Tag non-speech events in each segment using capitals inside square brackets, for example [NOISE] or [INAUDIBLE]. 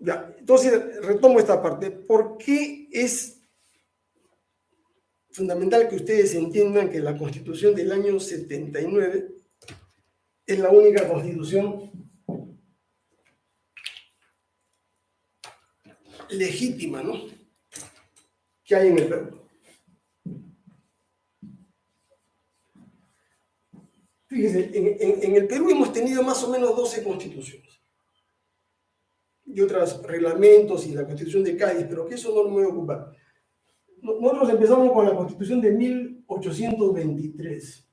Entonces retomo esta parte. ¿Por qué es fundamental que ustedes entiendan que la constitución del año 79 es la única constitución legítima, ¿no? Que hay en el Perú. Fíjense, en, el Perú hemos tenido más o menos 12 constituciones y otros reglamentos y la constitución de Cádiz, pero que eso no me voy a ocupar. Nosotros empezamos con la constitución de 1823,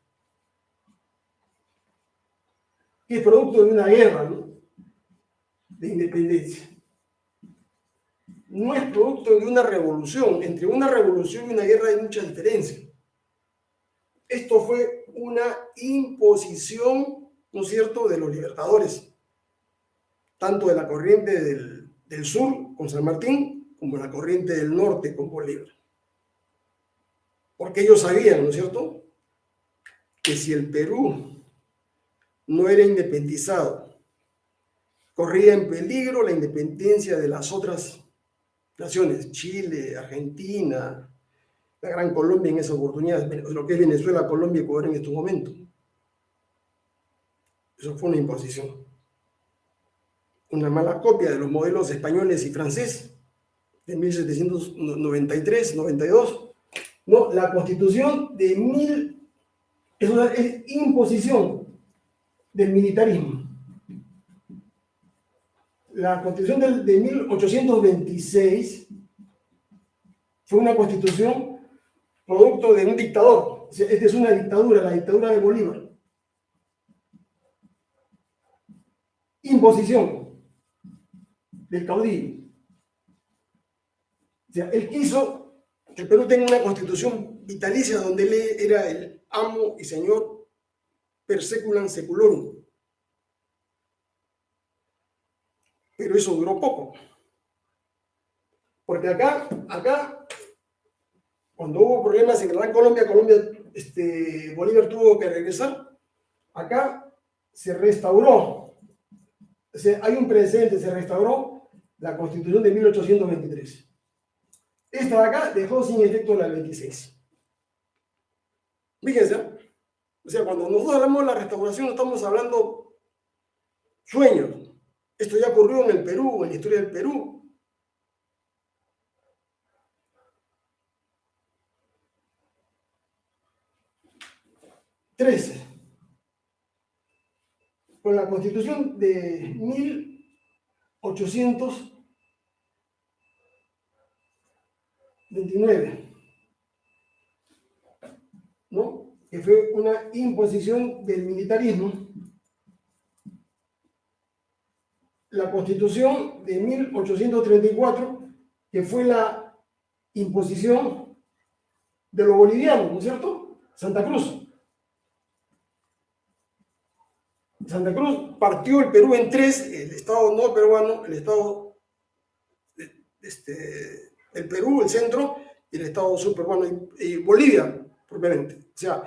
que es producto de una guerra de independencia. No es producto de una revolución. Entre una revolución y una guerra hay mucha diferencia. Esto fue una imposición, ¿no es cierto?, de los libertadores tanto de la corriente del, sur con San Martín como la corriente del norte con Bolívar. Porque ellos sabían, ¿no es cierto?, que si el Perú no era independizado, corría en peligro la independencia de las otras naciones, Chile, Argentina, la Gran Colombia en esa oportunidad, lo que es Venezuela, Colombia y Ecuador en estos momentos. Eso fue una imposición una mala copia de los modelos españoles y francés de 1793, 92. No, la constitución de mil es una imposición del militarismo. La constitución de, de 1826 fue una constitución producto de un dictador. Esta es una dictadura, la dictadura de Bolívar. Imposición del caudillo. O sea, él quiso que el Perú tenga una constitución vitalicia donde él era el amo y señor per seculam seculorum. Pero eso duró poco. Porque acá, acá, cuando hubo problemas en Gran Colombia, Colombia, este, Bolívar tuvo que regresar, acá se restauró. Hay un precedente, se restauró la Constitución de 1823. Esta de acá dejó sin efecto la 26. Fíjense, o sea, cuando nosotros hablamos de la restauración, estamos hablando sueños. Esto ya ocurrió en el Perú, en la historia del Perú. Trece. Con la constitución de 1800 29, ¿no? que fue una imposición del militarismo. La constitución de 1834, que fue la imposición de los bolivianos, ¿no es cierto? Santa Cruz. Santa Cruz partió el Perú en tres, el Estado no peruano, el Estado este, el Perú, el centro, y el Estado sur peruano y, Bolivia, propiamente. O sea,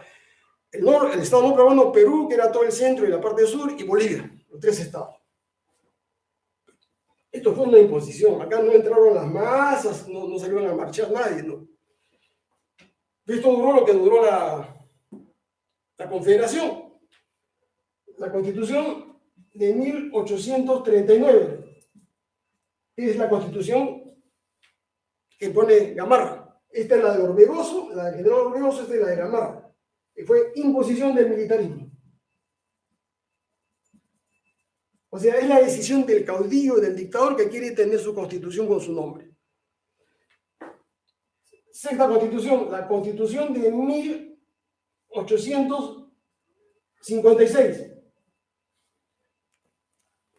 el, el Estado no peruano, Perú, que era todo el centro y la parte sur, y Bolivia, los tres estados. Esto fue una imposición. Acá no entraron las masas, no, no salieron a marchar nadie, ¿no? Esto duró lo que duró la, la Confederación. La Constitución de 1839 es la Constitución que pone Gamarra. Esta es la de Orbegoso, la de General Orbegoso, esta es la de Gamarra, que fue imposición del militarismo. O sea, es la decisión del caudillo, del dictador que quiere tener su constitución con su nombre. Sexta constitución, la constitución de 1856,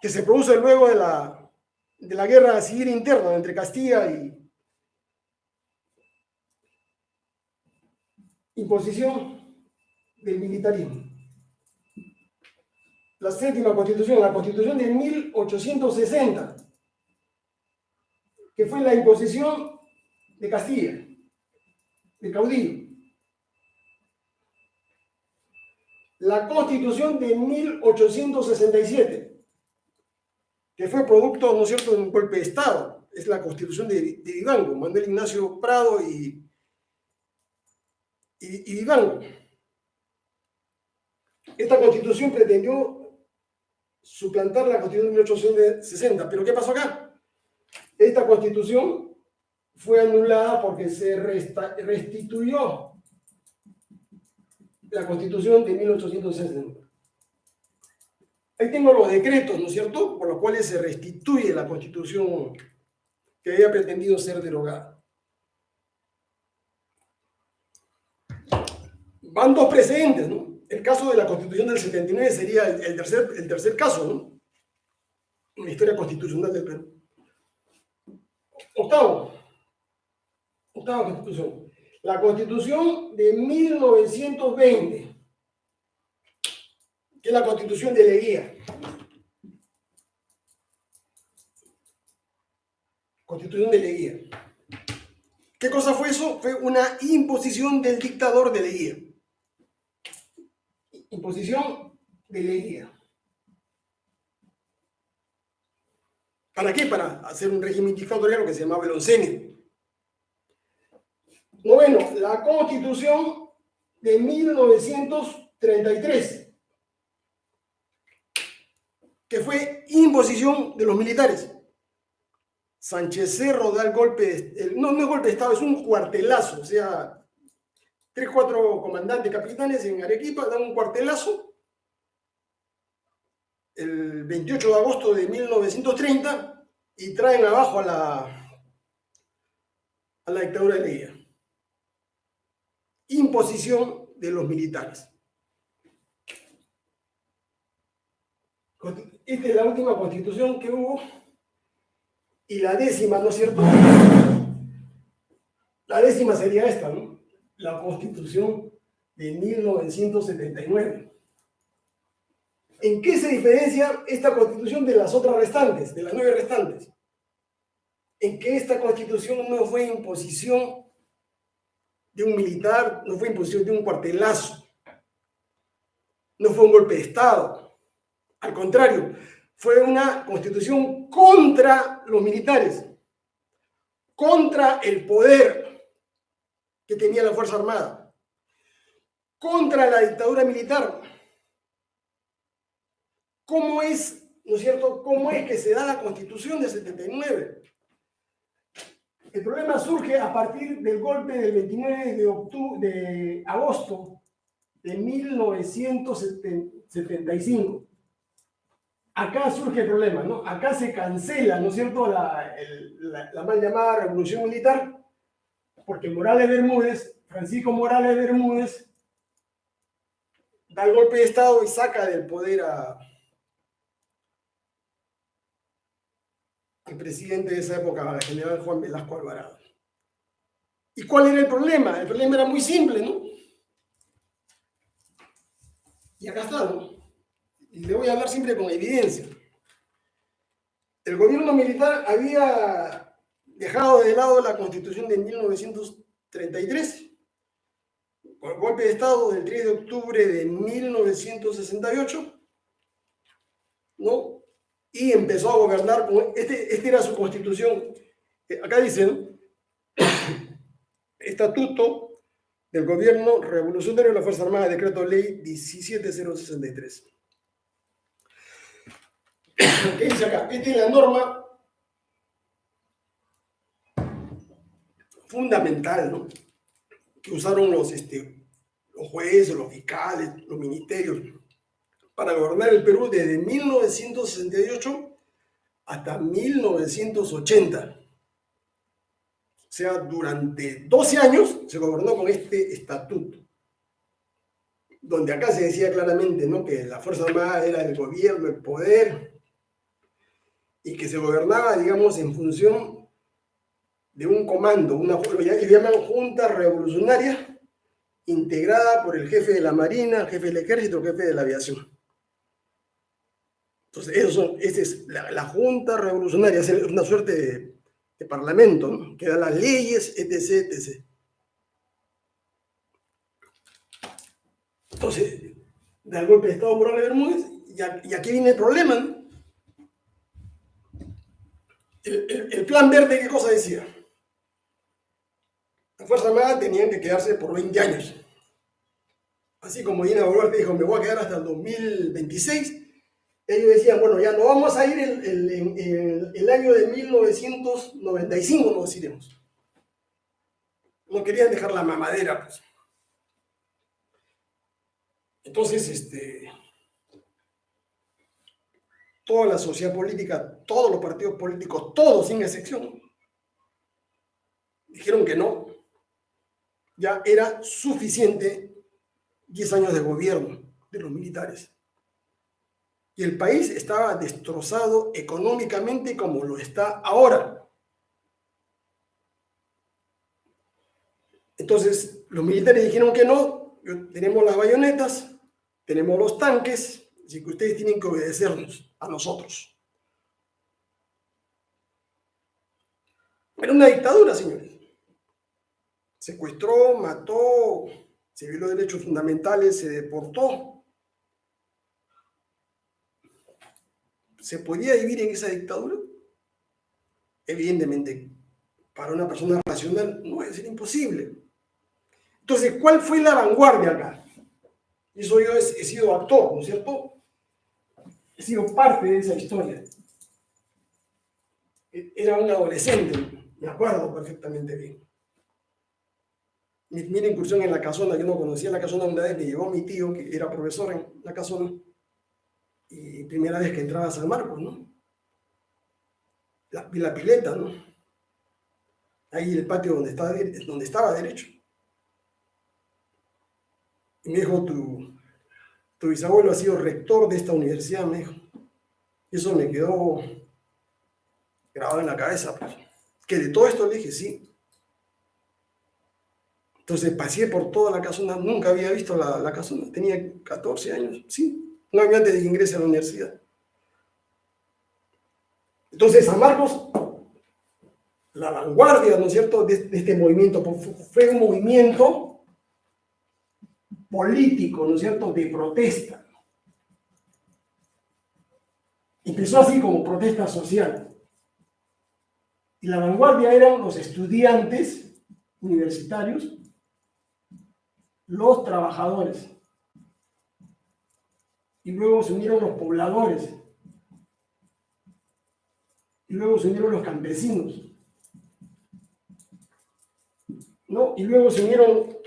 que se produce luego de la, de la guerra civil interna entre Castilla y, imposición del militarismo. La séptima constitución, la constitución de 1860, que fue la imposición de Castilla, de caudillo. La constitución de 1867, que fue producto, ¿no es cierto?, de un golpe de Estado. Es la constitución de, de Manuel Ignacio Prado y, y, y. Esta constitución pretendió suplantar la constitución de 1860, pero ¿qué pasó acá? Esta constitución fue anulada porque se restituyó la constitución de 1860. Ahí tengo los decretos, ¿no es cierto?, por los cuales se restituye la constitución que había pretendido ser derogada. Van dos precedentes, ¿no? El caso de la constitución del 79 sería el, tercer, el tercer caso, ¿no? En la historia constitucional del Perú. Octavo. Octava constitución. La constitución de 1920 que es la constitución de Leguía. Constitución de Leguía. ¿Qué cosa fue eso? Fue una imposición del dictador de Leguía. Imposición de Leguía. ¿Para qué? Para hacer un régimen dictatorial que se llamaba el oncenio. Noveno, la constitución de 1933 que fue imposición de los militares. Sánchez Cerro da el golpe, no, no es golpe de Estado, es un cuartelazo, o sea, tres, cuatro comandantes capitanes en Arequipa dan un cuartelazo el 28 de agosto de 1930 y traen abajo a la, a la dictadura de. Imposición de los militares. Esta es la última constitución que hubo y la décima, ¿no es cierto? La décima sería esta, ¿no? La constitución de 1979. ¿En qué se diferencia esta constitución de las otras restantes, de las nueve restantes? En que esta constitución no fue imposición de un militar, no fue imposición de un cuartelazo, no fue un golpe de Estado, al contrario, fue una constitución contra los militares, contra el poder que tenía la Fuerza Armada, contra la dictadura militar. ¿Cómo es, no es cierto, cómo es que se da la constitución de 79? El problema surge a partir del golpe del 29 de, octubre, de agosto de 1975 acá surge el problema, ¿no? Acá se cancela, ¿no es cierto?, la, mal llamada revolución militar, porque Morales Bermúdez, Francisco Morales Bermúdez, da el golpe de Estado y saca del poder a, al presidente de esa época, al general Juan Velasco Alvarado. ¿Y cuál era el problema? El problema era muy simple, ¿no? Y acá está, ¿no? Y le voy a hablar siempre con evidencia. El gobierno militar había dejado de lado la constitución de 1933, con el golpe de Estado del 3 de octubre de 1968, ¿no? Y empezó a gobernar con, este, este era su constitución, eh, acá dicen, [COUGHS] estatuto del gobierno revolucionario de la Fuerza Armada, decreto ley 17063. [COUGHS] ¿Qué dice acá? Esta es la norma fundamental, ¿no? Que usaron los, este, los jueces, los fiscales, los ministerios para gobernar el Perú desde 1968 hasta 1980. O sea, durante 12 años se gobernó con este estatuto, donde acá se decía claramente ¿no? que la Fuerza Armada era el gobierno, el poder, y que se gobernaba, digamos, en función de un comando, una que llaman Junta Revolucionaria, integrada por el jefe de la Marina, el jefe del Ejército, el jefe de la Aviación. Entonces, eso esa es la, Junta Revolucionaria, es una suerte de, parlamento, que da las leyes, etc., etc. Entonces, da el golpe de Estado Morales Bermúdez, y, aquí viene el problema, ¿no? Plan verde, ¿qué cosa decía? La Fuerza Armada tenían que quedarse por 20 años. Así como Dina Boluarte dijo, me voy a quedar hasta el 2026, ellos decían, bueno, ya no vamos a ir el, el, año de 1995, nos iremos. No querían dejar la mamadera, pues. Entonces, este, toda la sociedad política, todos los partidos políticos, todos sin excepción, dijeron que no. Ya era suficiente 10 años de gobierno de los militares. Y el país estaba destrozado económicamente como lo está ahora. Entonces, los militares dijeron que no, tenemos las bayonetas, tenemos los tanques, así que ustedes tienen que obedecernos a nosotros. Era una dictadura, señores. Secuestró, mató, se violó derechos fundamentales, se deportó. ¿Se podía vivir en esa dictadura? Evidentemente, para una persona racional no es imposible. Entonces, ¿cuál fue la vanguardia acá? Y eso yo he, he sido actor, ¿no es cierto? He sido parte de esa historia. Era un adolescente, me acuerdo perfectamente bien mi primera incursión en la casona, yo no conocía la casona una vez, me llevó mi tío, que era profesor en la casona, y primera vez que entraba a San Marcos, ¿no? La, la pileta, ¿no? Ahí el patio donde estaba, donde estaba derecho. Y me dijo, tu, tu bisabuelo ha sido rector de esta universidad, me dijo. Eso me quedó grabado en la cabeza, pues. Que de todo esto le dije, sí, entonces pasé por toda la casona, nunca había visto la, la casona, tenía 14 años, sí, un año antes de que a la universidad. Entonces San Marcos, la vanguardia, ¿no es cierto?, de, este movimiento, fue un movimiento político, ¿no es cierto?, de protesta. Empezó así como protesta social. Y la vanguardia eran los estudiantes universitarios los trabajadores. Y luego se unieron los pobladores. Y luego se unieron los campesinos. ¿No? Y luego se unieron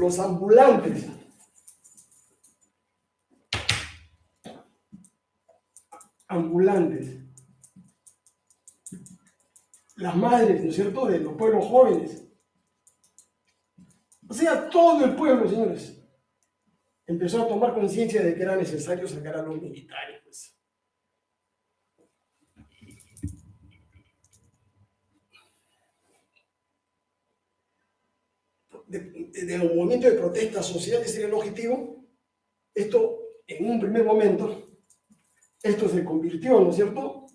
los ambulantes. Ambulantes. Las madres, ¿no es cierto?, de los pueblos jóvenes o sea, todo el pueblo, señores, empezó a tomar conciencia de que era necesario sacar a los militares. Pues. De, un movimiento de protesta social, ese era el objetivo. Esto, en un primer momento, esto se convirtió, ¿no es cierto?,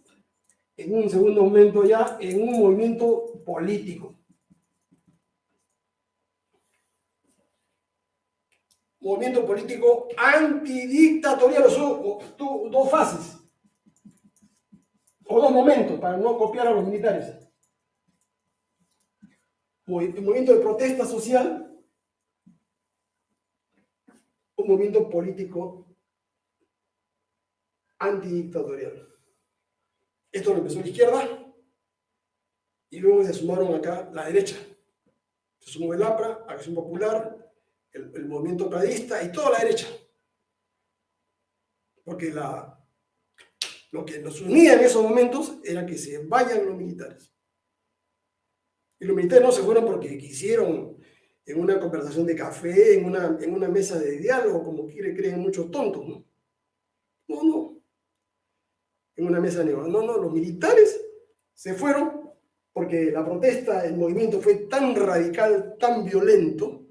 en un segundo momento ya en un movimiento político. movimiento político antidictatorial, o tuvo dos fases, o dos momentos, para no copiar a los militares. Movimiento de protesta social, un movimiento político antidictatorial. Esto lo empezó la izquierda y luego se sumaron acá la derecha. Se sumó el APRA, Acción Popular, el, movimiento pradista y toda la derecha. Porque la, lo que nos unía en esos momentos era que se vayan los militares. Y los militares no se fueron porque quisieron en una conversación de café, en una, en una mesa de diálogo, como quiere, creen muchos tontos, ¿no? No, no. En una mesa de diálogo. No, no, los militares se fueron porque la protesta, el movimiento fue tan radical, tan violento,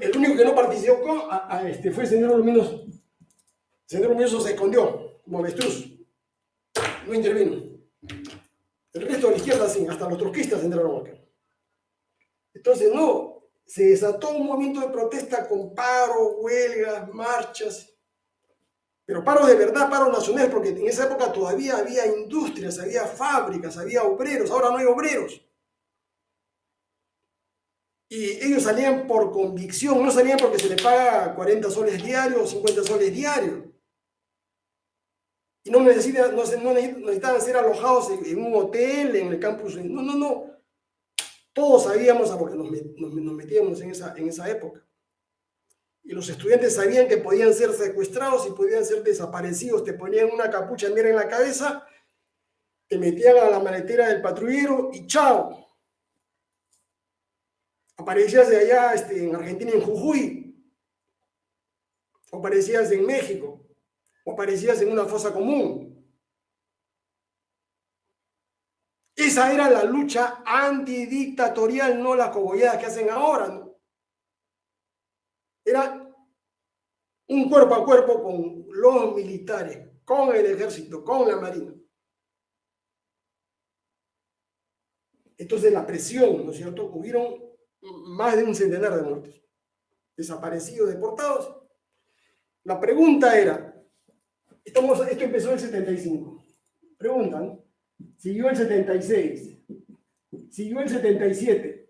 el, único que no participó este, fue el señor Luminos. El señor Luminoso se escondió como avestruz. No intervino. El resto de la izquierda sí, hasta los trotskistas entraron acá. Entonces, no, se desató un movimiento de protesta con paro, huelgas, marchas. Pero paro de verdad, paro nacional, porque en esa época todavía había industrias, había fábricas, había obreros, ahora no hay obreros. Y ellos salían por convicción, no salían porque se les paga 40 soles diarios o 50 soles diarios. Y no, necesitan, no, necesitaban ser alojados en, un hotel, en el campus. No, no, no. Todos sabíamos a porque nos, nos, metíamos en esa, en esa época. Y los estudiantes sabían que podían ser secuestrados y podían ser desaparecidos. Te ponían una capucha negra en la cabeza, te metían a la maletera del patrullero y chao. Aparecías de allá este, en Argentina, en Jujuy. O aparecías en México o aparecías en una fosa común. Esa era la lucha antidictatorial, no la cogollada que hacen ahora. Era un cuerpo a cuerpo con los militares, con el ejército, con la marina. Entonces la presión, ¿no es cierto? Hubieron más de un centenar de muertos, desaparecidos, deportados. La pregunta era, Estamos, esto empezó en el 75. Preguntan, siguió el 76, siguió el 77.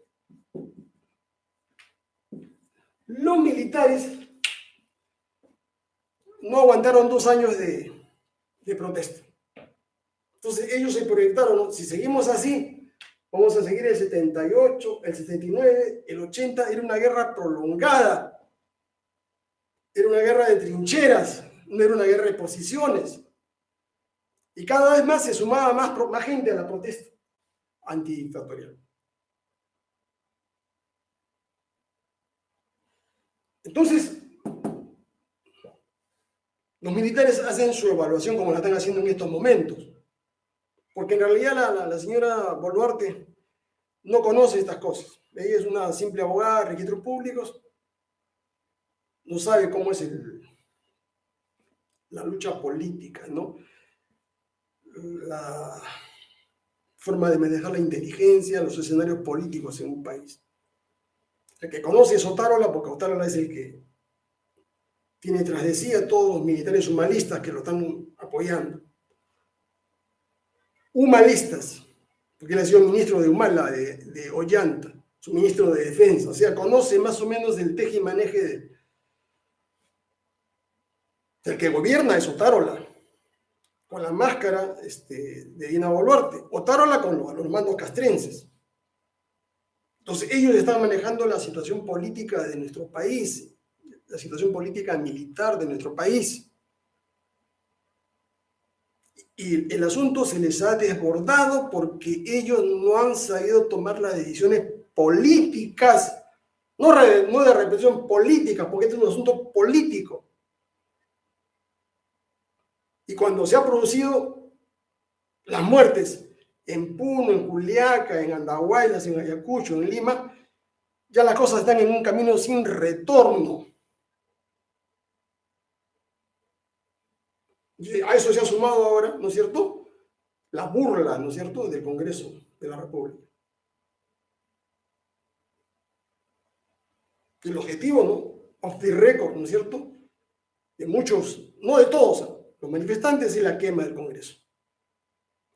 Los militares no aguantaron dos años de, protesta. Entonces ellos se proyectaron, si seguimos así, vamos a seguir el 78, el 79, el 80, era una guerra prolongada, era una guerra de trincheras, no era una guerra de posiciones. Y cada vez más se sumaba más, más gente a la protesta antidictatorial. Entonces, los militares hacen su evaluación como la están haciendo en estos momentos. Porque en realidad la, la, señora Boluarte no conoce estas cosas. Ella es una simple abogada de registros públicos, no sabe cómo es el, la lucha política, ¿no? La forma de manejar la inteligencia, los escenarios políticos en un país. El que conoce es Otárola, porque Otárola es el que tiene tras de sí a todos los militares humanistas que lo están apoyando. Humanistas, porque él ha sido ministro de Humala, de, Ollanta, su ministro de Defensa, o sea, conoce más o menos el teje y maneje de, el que gobierna es Otárola, con la máscara este, de Dina Boluarte. Otárola con los, mandos castrenses. Entonces, ellos están manejando la situación política de nuestro país, la situación política militar de nuestro país. Y el asunto se les ha desbordado porque ellos no han sabido tomar las decisiones políticas, no, no de represión política, porque este es un asunto político. Y cuando se han producido las muertes en Puno, en Juliaca, en Andahuaylas, en Ayacucho, en Lima, ya las cosas están en un camino sin retorno. A eso se ha sumado ahora, ¿no es cierto? La burla, ¿no es cierto?, del Congreso de la República. El objetivo, ¿no? Off the record, ¿no es cierto? De muchos, no de todos, manifestantes y la quema del Congreso.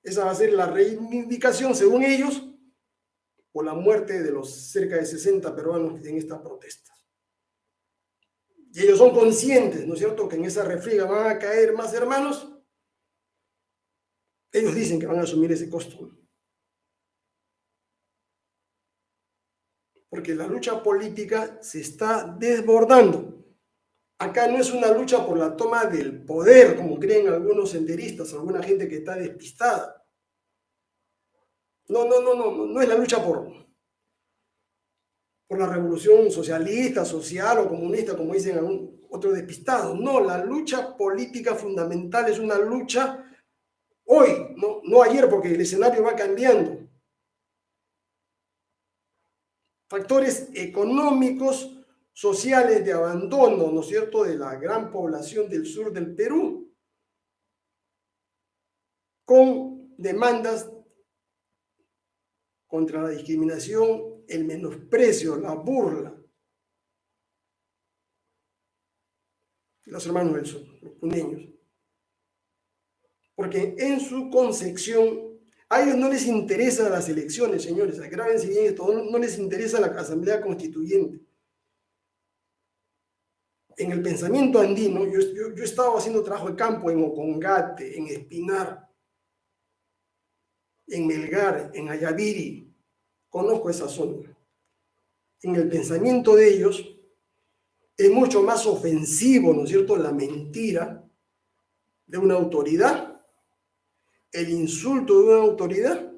Esa va a ser la reivindicación, según ellos, por la muerte de los cerca de 60 peruanos en estas protestas. Y ellos son conscientes, ¿no es cierto?, que en esa refriega van a caer más hermanos. Ellos dicen que van a asumir ese costo. Porque la lucha política se está desbordando. Acá no es una lucha por la toma del poder, como creen algunos senderistas, alguna gente que está despistada. No, no, no, no, no es la lucha por, por la revolución socialista, social o comunista, como dicen algún otro despistado. No, la lucha política fundamental es una lucha hoy, no, no ayer, porque el escenario va cambiando. Factores económicos, sociales de abandono, ¿no es cierto?, de la gran población del sur del Perú, con demandas contra la discriminación, el menosprecio, la burla. Los hermanos del sur, los puneños. Porque en su concepción, a ellos no les interesan las elecciones, señores, agrábense bien esto, no, les interesa la Asamblea Constituyente. En el pensamiento andino, yo, yo, yo he estado haciendo trabajo de campo en Ocongate, en Espinar, en Melgar, en Ayaviri, conozco esa zona. En el pensamiento de ellos es mucho más ofensivo, ¿no es cierto?, la mentira de una autoridad, el insulto de una autoridad,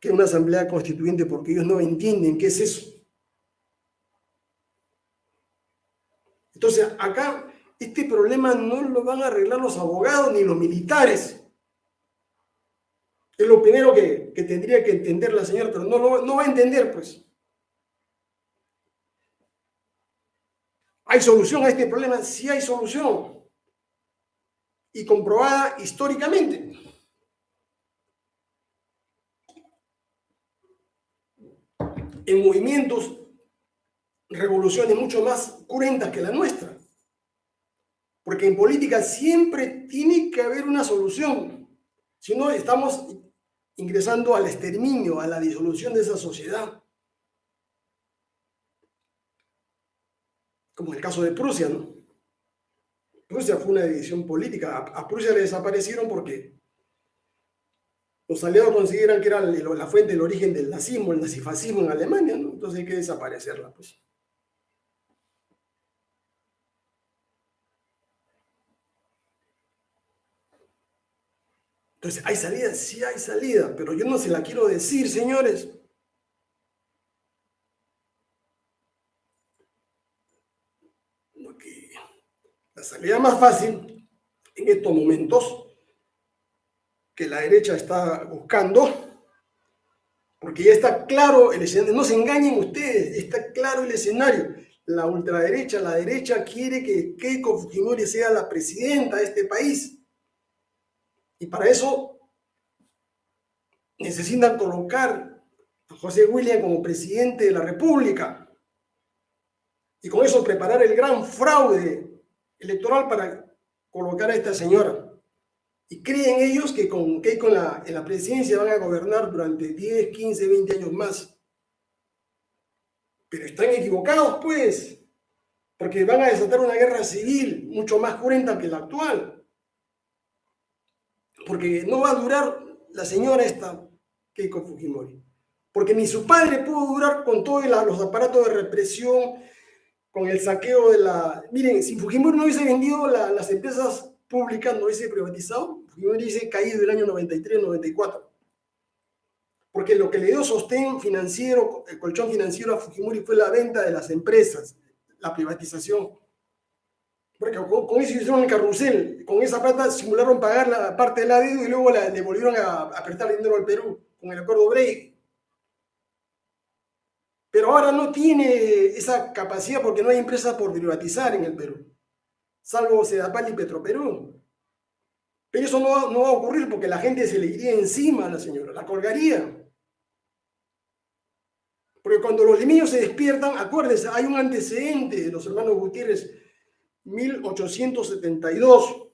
que una asamblea constituyente, porque ellos no entienden qué es eso. Entonces, acá este problema no lo van a arreglar los abogados ni los militares. Es lo primero que, tendría que entender la señora, pero no, no va a entender, pues. ¿Hay solución a este problema? Sí hay solución. Y comprobada históricamente. En movimientos, revoluciones mucho más cruentas que la nuestra. Porque en política siempre tiene que haber una solución. Si no, estamos ingresando al exterminio, a la disolución de esa sociedad. Como en el caso de Prusia, ¿no? Prusia fue una división política. A, Prusia le desaparecieron porque los aliados consideran que era la fuente del origen del nazismo, el nazifascismo en Alemania, ¿no? Entonces hay que desaparecerla, pues. Entonces, ¿hay salida? Sí hay salida, pero yo no se la quiero decir, señores. La salida más fácil en estos momentos que la derecha está buscando, porque ya está claro el escenario, no se engañen ustedes, está claro el escenario. La ultraderecha, la derecha quiere que Keiko Fujimori sea la presidenta de este país. Y para eso necesitan colocar a José William como presidente de la República. Y con eso preparar el gran fraude electoral para colocar a esta señora. Y creen ellos que con Keiko en la, en la presidencia van a gobernar durante 10, 15, 20 años más. Pero están equivocados, pues, porque van a desatar una guerra civil mucho más cruenta que la actual porque no va a durar la señora esta Keiko Fujimori. Porque ni su padre pudo durar con todos los aparatos de represión, con el saqueo de la... Miren, si Fujimori no hubiese vendido las empresas públicas, no hubiese privatizado, Fujimori hubiese caído el año 93-94. Porque lo que le dio sostén financiero, el colchón financiero a Fujimori fue la venta de las empresas, la privatización. Porque con, eso hicieron el carrusel, con esa plata simularon pagar la parte del la y luego le volvieron a, prestar dinero al Perú con el acuerdo Brady. Pero ahora no tiene esa capacidad porque no hay empresas por privatizar en el Perú, salvo Sedapal y Petroperú. Pero eso no, no va a ocurrir porque la gente se le iría encima a la señora, la colgaría. Porque cuando los limeños se despiertan, acuérdense, hay un antecedente de los hermanos Gutiérrez 1872,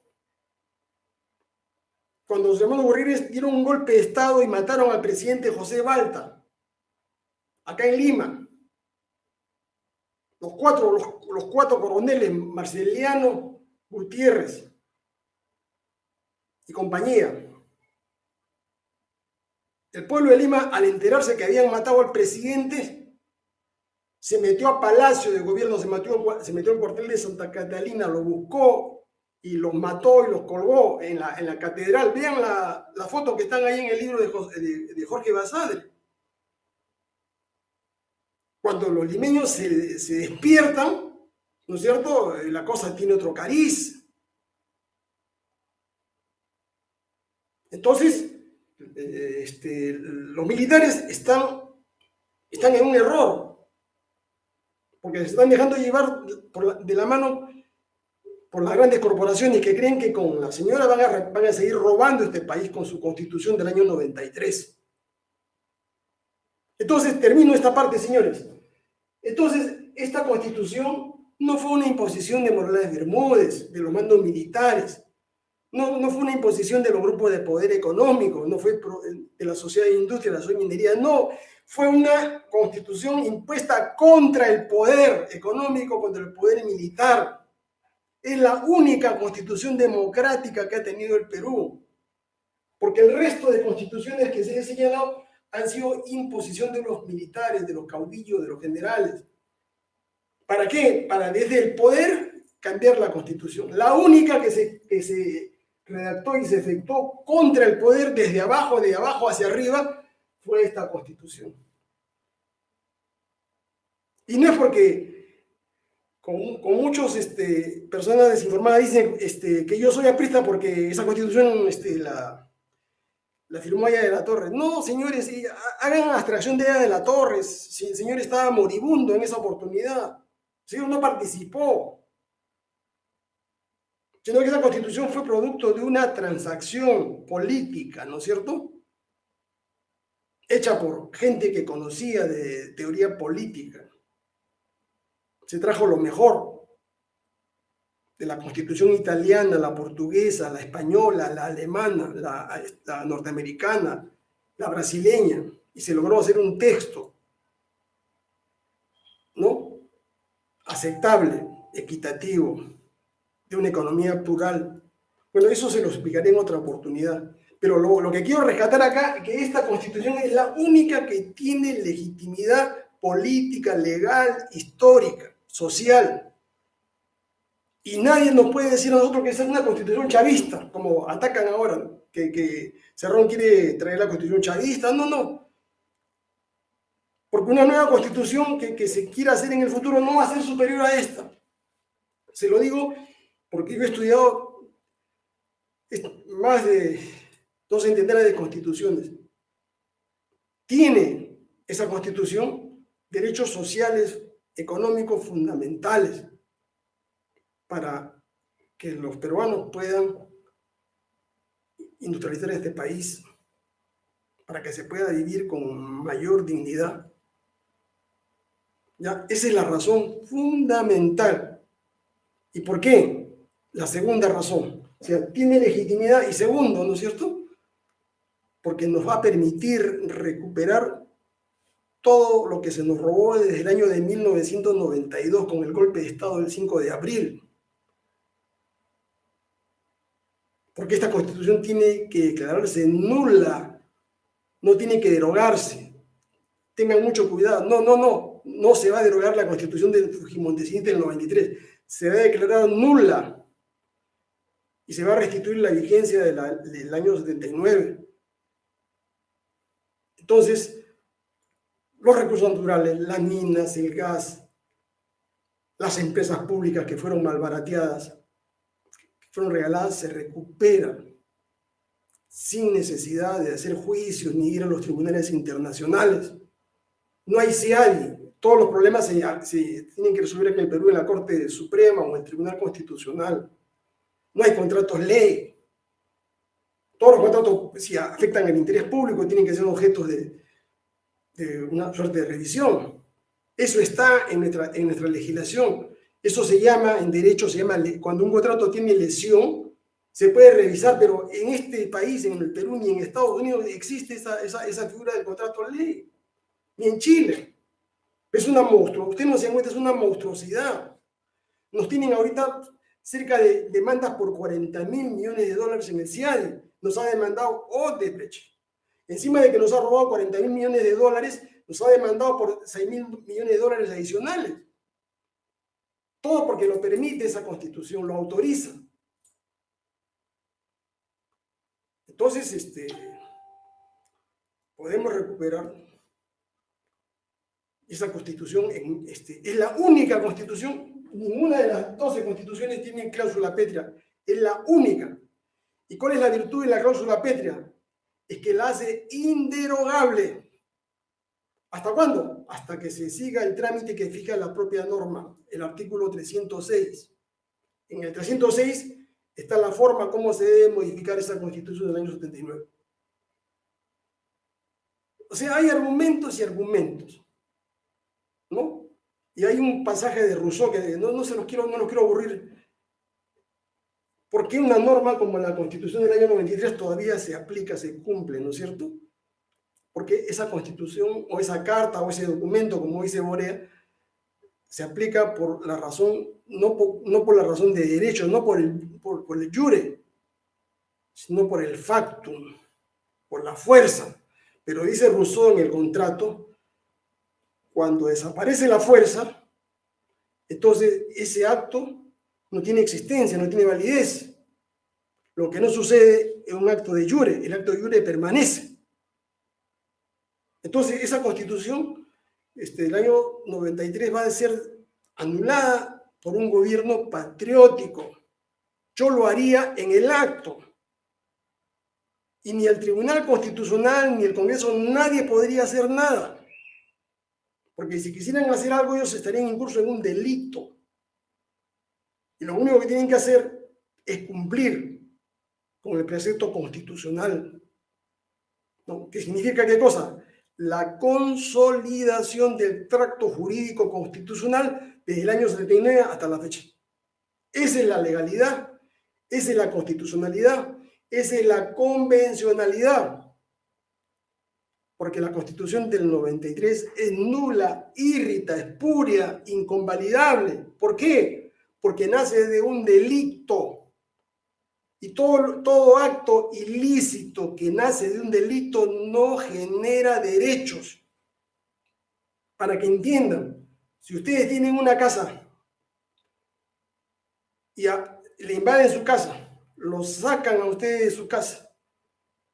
cuando los hermanos Borrires dieron un golpe de Estado y mataron al presidente José Balta, acá en Lima. Los cuatro, los, cuatro coroneles, Marceliano, Gutiérrez y compañía. El pueblo de Lima, al enterarse que habían matado al presidente, se metió a Palacio de Gobierno, se metió, se metió al cuartel de Santa Catalina, lo buscó y los mató y los colgó en la, en la catedral. Vean la, la foto que están ahí en el libro de, de, Jorge Basadre. Cuando los limeños se, se, despiertan, ¿no es cierto? La cosa tiene otro cariz. Entonces, eh, este, los militares están, están en un error porque se están dejando llevar de la mano por las grandes corporaciones que creen que con la señora van a, van a seguir robando este país con su constitución del año 93. Entonces, termino esta parte, señores. Entonces, esta constitución no fue una imposición de Morales Bermúdez, de los mandos militares. No, no fue una imposición de los grupos de poder económico, no fue de la sociedad de industria, la sociedad minería, no, fue una constitución impuesta contra el poder económico, contra el poder militar. Es la única constitución democrática que ha tenido el Perú, porque el resto de constituciones que se han señalado han sido imposición de los militares, de los caudillos, de los generales. ¿Para qué? Para desde el poder cambiar la constitución. La única que se, que se redactó y se efectuó contra el poder desde abajo, de abajo hacia arriba, fue esta constitución. Y no es porque con, con muchos este, personas desinformadas dicen este, que yo soy aprista porque esa constitución este, la, la firmó allá de la Torre. No, señores, hagan abstracción de ella de la Torre. Si el señor estaba moribundo en esa oportunidad, el señor no participó. Sino que esa constitución fue producto de una transacción política, ¿no es cierto? Hecha por gente que conocía de teoría política. Se trajo lo mejor de la constitución italiana, la portuguesa, la española, la alemana, la, norteamericana, la brasileña, y se logró hacer un texto, ¿no? Aceptable, equitativo, de una economía plural. Bueno, eso se lo explicaré en otra oportunidad. Pero lo, que quiero rescatar acá es que esta constitución es la única que tiene legitimidad política, legal, histórica, social y nadie nos puede decir a nosotros que esa es una constitución chavista, como atacan ahora, que, que Cerrón quiere traer la constitución chavista. No, no. Porque una nueva constitución que, que se quiera hacer en el futuro no va a ser superior a esta. Se lo digo porque yo he estudiado más de dos centenares de constituciones. Tiene esa constitución derechos sociales, económicos fundamentales para que los peruanos puedan industrializar este país, para que se pueda vivir con mayor dignidad. ¿Ya? Esa es la razón fundamental. ¿Y por qué? La segunda razón. O sea, tiene legitimidad y segundo, ¿no es cierto? Porque nos va a permitir recuperar todo lo que se nos robó desde el año de 1992 con el golpe de Estado del 5 de abril. porque esta constitución tiene que declararse nula, no tiene que derogarse. Tengan mucho cuidado. No, no, no, no se va a derogar la constitución de Fujimontesiste del 93. Se va a declarar nula y se va a restituir la vigencia del año 79. Entonces, los recursos naturales, las minas, el gas, las empresas públicas que fueron malbarateadas, fueron regaladas se recuperan sin necesidad de hacer juicios ni ir a los tribunales internacionales. No hay CIADI. Todos los problemas se, tienen que resolver en el Perú en la Corte Suprema o en el Tribunal Constitucional. No hay contratos ley. Todos los contratos, si afectan el interés público, tienen que ser objetos de, una suerte de revisión. Eso está en nuestra, legislación. Eso se llama, en derecho se llama, cuando un contrato tiene lesión, se puede revisar, pero en este país, en el Perú ni en Estados Unidos existe esa, figura del contrato ley, ni en Chile. Es una monstruosidad, usted no se da cuenta, es una monstruosidad. Nos tienen ahorita cerca de demandas por 40 mil millones de dólares en el CIADI. Nos ha demandado Odebrecht. Encima de que nos ha robado 40 mil millones de dólares, nos ha demandado por 6 mil millones de dólares adicionales. Todo porque lo permite esa constitución, lo autoriza. Entonces, este, podemos recuperar esa constitución. Este, es la única constitución, ninguna de las 12 constituciones tiene cláusula pétrea, es la única. ¿Y cuál es la virtud de la cláusula pétrea? Es que la hace inderogable. ¿Hasta cuándo? Hasta que se siga el trámite que fija la propia norma, el artículo 306. En el 306 está la forma cómo se debe modificar esa constitución del año 79. O sea, hay argumentos y argumentos, ¿no? Y hay un pasaje de Rousseau que no, no se los quiero, no los quiero aburrir, ¿Por qué una norma como la Constitución del año 93 todavía se aplica, se cumple, ¿no es cierto? Porque esa Constitución o esa carta o ese documento, como dice Borea, se aplica por la razón, no por, no por la razón de derecho, no por el, por, por el jure, sino por el factum, por la fuerza. Pero dice Rousseau en el contrato, cuando desaparece la fuerza, entonces ese acto no tiene existencia, no tiene validez. Lo que no sucede es un acto de jure, el acto de jure permanece. Entonces esa constitución este, del año 93 va a ser anulada por un gobierno patriótico. Yo lo haría en el acto. Y ni el Tribunal Constitucional ni el Congreso, nadie podría hacer nada. Porque si quisieran hacer algo, ellos estarían incurso en un delito. Y lo único que tienen que hacer es cumplir con el precepto constitucional. ¿no? ¿Qué significa qué cosa? La consolidación del tracto jurídico constitucional desde el año 79 hasta la fecha. Esa es la legalidad, esa es la constitucionalidad, esa es la convencionalidad. Porque la constitución del 93 es nula, irrita, espuria, inconvalidable. ¿Por qué? porque nace de un delito. Y todo, todo acto ilícito que nace de un delito no genera derechos. Para que entiendan, si ustedes tienen una casa y le invaden su casa, lo sacan a ustedes de su casa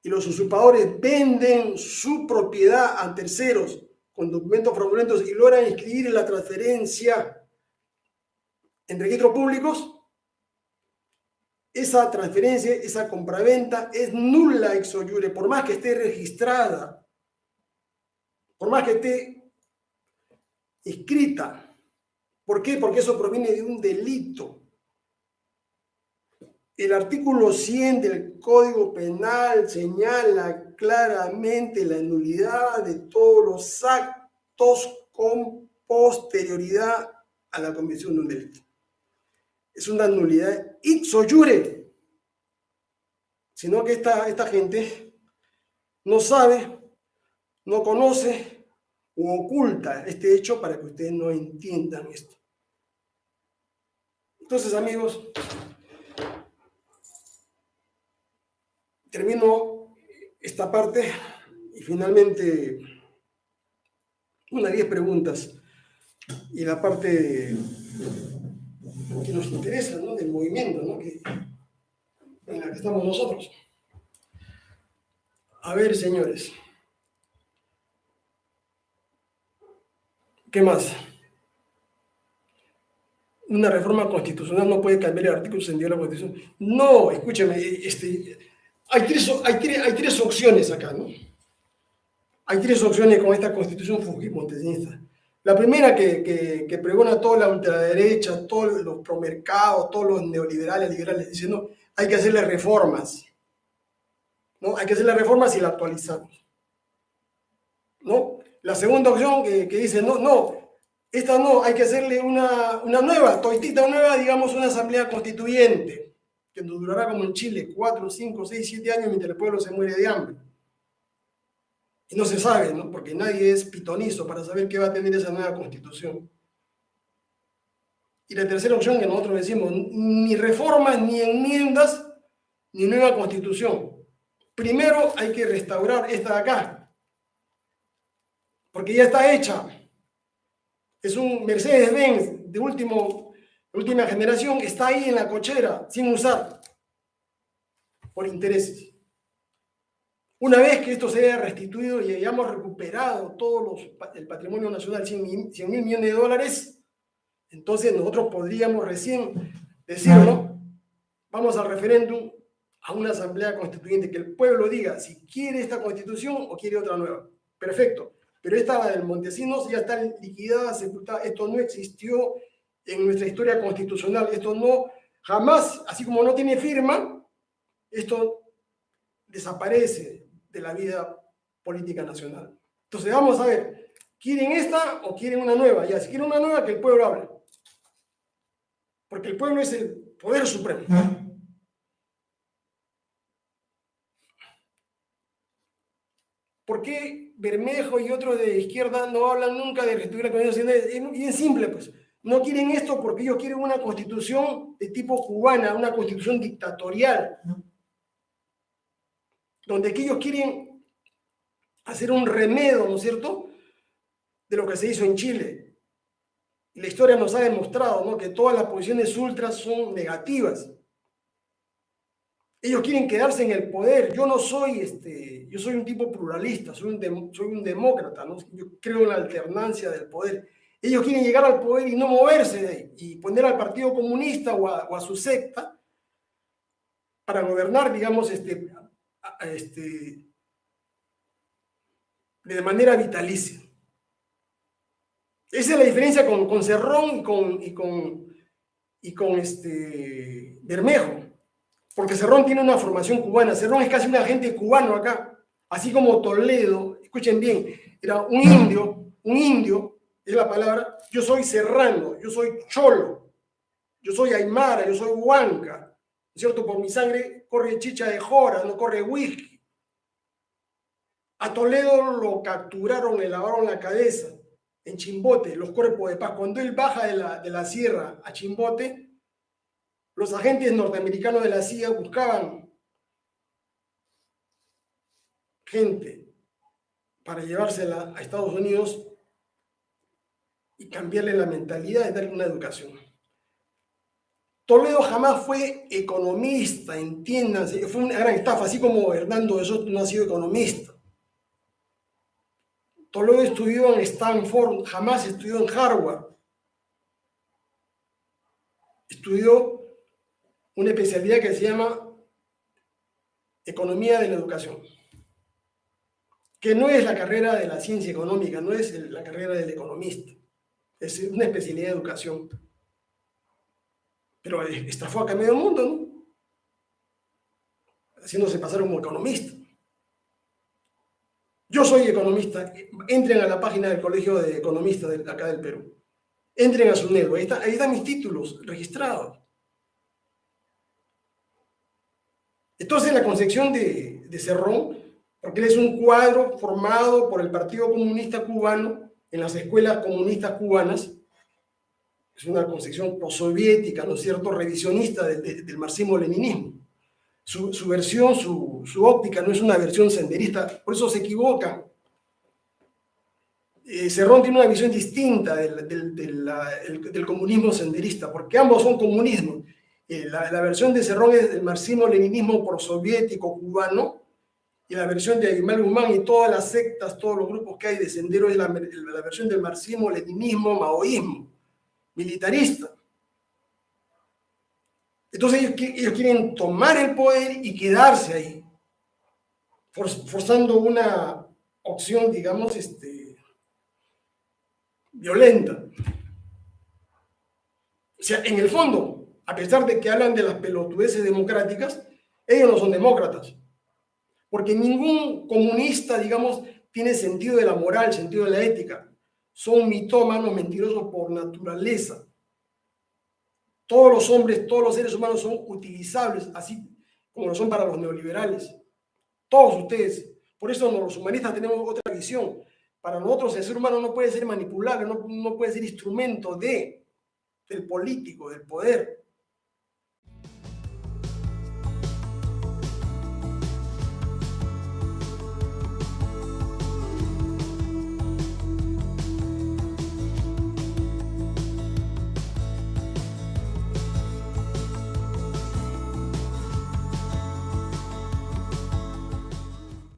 y los usurpadores venden su propiedad a terceros con documentos fraudulentos y logran inscribir la transferencia en registros públicos, esa transferencia, esa compraventa es nula ex oyure, por más que esté registrada, por más que esté escrita. ¿Por qué? Porque eso proviene de un delito. El artículo 100 del Código Penal señala claramente la nulidad de todos los actos con posterioridad a la comisión de un delito es una nulidad ipso jure, sino que esta, esta gente no sabe, no conoce o oculta este hecho para que ustedes no entiendan esto. Entonces, amigos, termino esta parte y finalmente unas 10 preguntas y la parte que nos interesa, ¿no? del movimiento ¿no? en la que estamos nosotros. A ver, señores. ¿Qué más? Una reforma constitucional no puede cambiar el artículo 62 de la Constitución. No, escúcheme, este, hay, tres, hay, tres, hay tres opciones acá, ¿no? Hay tres opciones con esta constitución fujimontesista. La primera que, que, pregona toda la ultraderecha, todos los promercados, todos los neoliberales, liberales, diciendo hay que hacerle reformas. ¿no? Hay que hacerle reformas y la actualizamos. ¿no? La segunda opción que, que dice, no, no, esta no, hay que hacerle una, una nueva, toitita nueva, digamos, una asamblea constituyente, que durará como en Chile, cuatro, cinco, seis, siete años mientras el pueblo se muere de hambre. Y no se sabe, ¿no? porque nadie es pitonizo para saber qué va a tener esa nueva constitución. Y la tercera opción que nosotros decimos, ni reformas, ni enmiendas, ni nueva constitución. Primero hay que restaurar esta de acá, porque ya está hecha. Es un Mercedes-Benz de, último, última generación, está ahí en la cochera, sin usar, por intereses. Una vez que esto se haya restituido y hayamos recuperado todo el patrimonio nacional, 100 mil millones de dólares, entonces nosotros podríamos recién decir, ¿no? Vamos al referéndum, a una asamblea constituyente, que el pueblo diga si quiere esta constitución o quiere otra nueva. Perfecto. Pero esta, la del Montesinos, ya está liquidada, sepultada. Esto no existió en nuestra historia constitucional. Esto no, jamás, así como no tiene firma, esto desaparece de la vida política nacional. Entonces vamos a ver, ¿quieren esta o quieren una nueva? Ya, si quieren una nueva, que el pueblo hable. Porque el pueblo es el poder supremo. ¿Por qué Bermejo y otros de izquierda no hablan nunca de que estuviera con? Es simple, pues. No quieren esto porque ellos quieren una constitución de tipo cubana, una constitución dictatorial donde ellos quieren hacer un remedio, ¿no es cierto?, de lo que se hizo en Chile. Y la historia nos ha demostrado ¿no? que todas las posiciones ultras son negativas. Ellos quieren quedarse en el poder. Yo no soy, este, yo soy un tipo pluralista, soy un, soy un demócrata, ¿no? yo creo en la alternancia del poder. Ellos quieren llegar al poder y no moverse de ahí, y poner al Partido Comunista o a, su secta para gobernar, digamos, este, este, de manera vitalicia. Esa es la diferencia con, con Cerrón y con, y con, y con este Bermejo. Porque Cerrón tiene una formación cubana. Cerrón es casi un agente cubano acá. Así como Toledo, escuchen bien, era un indio, un indio, es la palabra, yo soy serrano, yo soy cholo, yo soy aymara, yo soy huanca, ¿cierto? Por mi sangre corre chicha de jora, no corre whisky. A Toledo lo capturaron, le lavaron la cabeza en Chimbote, los cuerpos de paz. Cuando él baja de la, de la sierra a Chimbote, los agentes norteamericanos de la CIA buscaban gente para llevársela a Estados Unidos y cambiarle la mentalidad y darle una educación. Toledo jamás fue economista, entiéndanse, fue una gran estafa, así como Hernando de Soto no ha sido economista. Toledo estudió en Stanford, jamás estudió en Harvard. Estudió una especialidad que se llama Economía de la Educación, que no es la carrera de la ciencia económica, no es la carrera del economista, es una especialidad de educación. Pero estafó acá medio mundo, ¿no? Haciéndose pasar como economista. Yo soy economista. Entren a la página del Colegio de Economistas de acá del Perú. Entren a su ahí, ahí están mis títulos registrados. Entonces, la concepción de, de Cerrón, porque él es un cuadro formado por el Partido Comunista Cubano en las escuelas comunistas cubanas, es una concepción postsoviética, ¿no es cierto?, revisionista del marxismo-leninismo. Su, versión, su, óptica no es una versión senderista, por eso se equivoca. Eh, Cerrón tiene una visión distinta del, del comunismo senderista, porque ambos son comunismos, eh, la, versión de Cerrón es el marxismo-leninismo prosoviético cubano, y la versión de Aymar Guzmán y todas las sectas, todos los grupos que hay de Sendero es la, versión del marxismo-leninismo, maoísmo, militarista. Entonces ellos, quieren tomar el poder y quedarse ahí, forzando una opción, digamos, este, violenta. O sea, en el fondo, a pesar de que hablan de las pelotudeces democráticas, ellos no son demócratas. Porque ningún comunista, digamos, tiene sentido de la moral, sentido de la ética. Son mitómanos mentirosos por naturaleza. Todos los hombres, todos los seres humanos son utilizables, así como lo son para los neoliberales. Todos ustedes. Por eso los humanistas tenemos otra visión. Para nosotros el ser humano no puede ser manipulable, no, no puede ser instrumento de, del político, del poder.